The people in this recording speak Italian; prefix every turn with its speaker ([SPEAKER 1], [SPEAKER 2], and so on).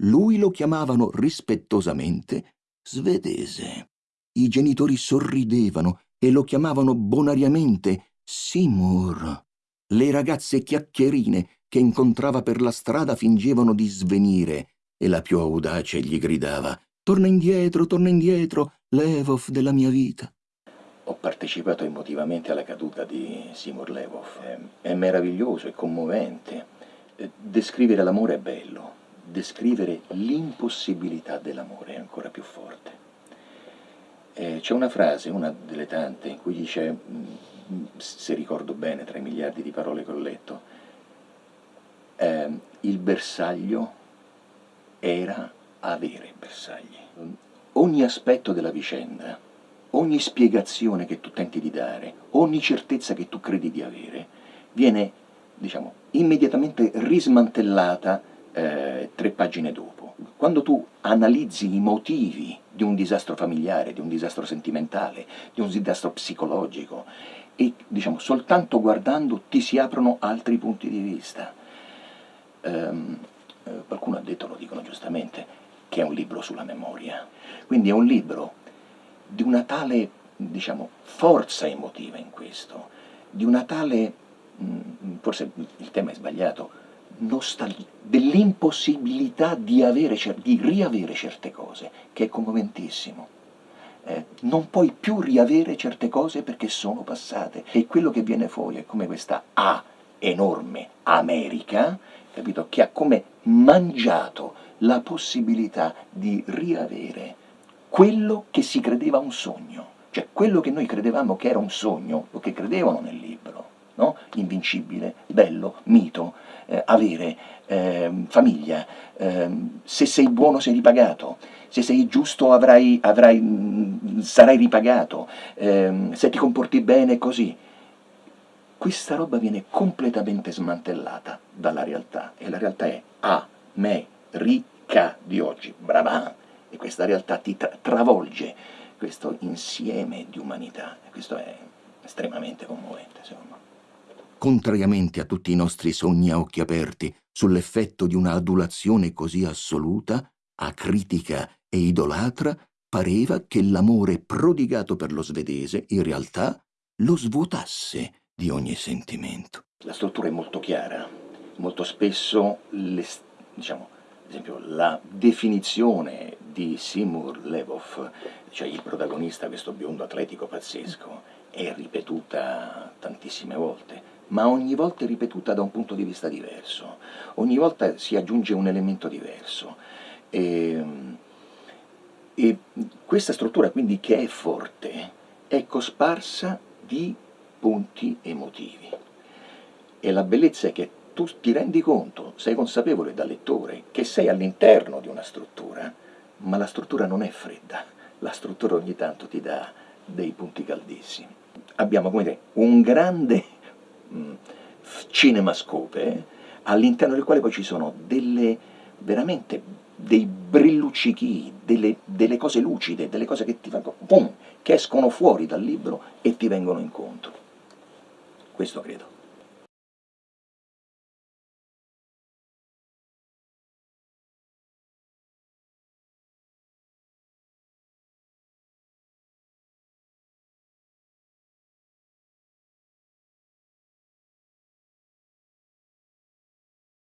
[SPEAKER 1] lui lo chiamavano rispettosamente svedese. I genitori sorridevano e lo chiamavano bonariamente Seymour. Le ragazze chiacchierine che incontrava per la strada fingevano di svenire e la più audace gli gridava «Torna indietro, torna indietro, Levov della mia vita».
[SPEAKER 2] Ho partecipato emotivamente alla caduta di Seymour Levov. È meraviglioso, è commovente. Eh, descrivere l'amore è bello, descrivere l'impossibilità dell'amore ancora più forte. Eh, c'è una frase, una delle tante, in cui dice, mm, se ricordo bene tra i miliardi di parole che ho letto, eh, il bersaglio era avere bersagli. Ogni aspetto della vicenda, ogni spiegazione che tu tenti di dare, ogni certezza che tu credi di avere, viene, diciamo, immediatamente rismantellata eh, tre pagine dopo. Quando tu analizzi i motivi di un disastro familiare, di un disastro sentimentale, di un disastro psicologico, e diciamo, soltanto guardando ti si aprono altri punti di vista. Um, qualcuno ha detto, lo dicono giustamente, che è un libro sulla memoria. Quindi è un libro di una tale, diciamo, forza emotiva in questo, di una tale, mm, forse il tema è sbagliato, dell'impossibilità di, di riavere certe cose, che è commomentissimo. Eh, non puoi più riavere certe cose perché sono passate. E quello che viene fuori è come questa A enorme America, capito, che ha come mangiato la possibilità di riavere quello che si credeva un sogno, cioè quello che noi credevamo che era un sogno, lo che credevano nel libro, no? invincibile, bello, mito, eh, avere, eh, famiglia, eh, se sei buono sei ripagato, se sei giusto avrai, avrai, mm, sarai ripagato, ehm, se ti comporti bene così. Questa roba viene completamente smantellata dalla realtà e la realtà è America di oggi, brava! E questa realtà ti tra travolge questo insieme di umanità questo è estremamente commovente secondo me
[SPEAKER 1] contrariamente a tutti i nostri sogni a occhi aperti, sull'effetto di una adulazione così assoluta, acritica e idolatra, pareva che l'amore prodigato per lo svedese, in realtà, lo svuotasse di ogni sentimento.
[SPEAKER 2] La struttura è molto chiara, molto spesso, le, diciamo, ad esempio, la definizione di Simur Levov, cioè il protagonista, questo biondo atletico pazzesco, è ripetuta tantissime volte, ma ogni volta è ripetuta da un punto di vista diverso, ogni volta si aggiunge un elemento diverso. E, ehm, e questa struttura quindi che è forte è cosparsa di punti emotivi. E la bellezza è che tu ti rendi conto, sei consapevole da lettore, che sei all'interno di una struttura, ma la struttura non è fredda, la struttura ogni tanto ti dà dei punti caldissimi. Abbiamo come dire, un grande cinemascope all'interno del quale poi ci sono delle veramente dei brilluccichi, delle, delle, cose lucide, delle cose che, ti vengono, boom, che escono fuori dal libro e ti vengono incontro. Questo credo.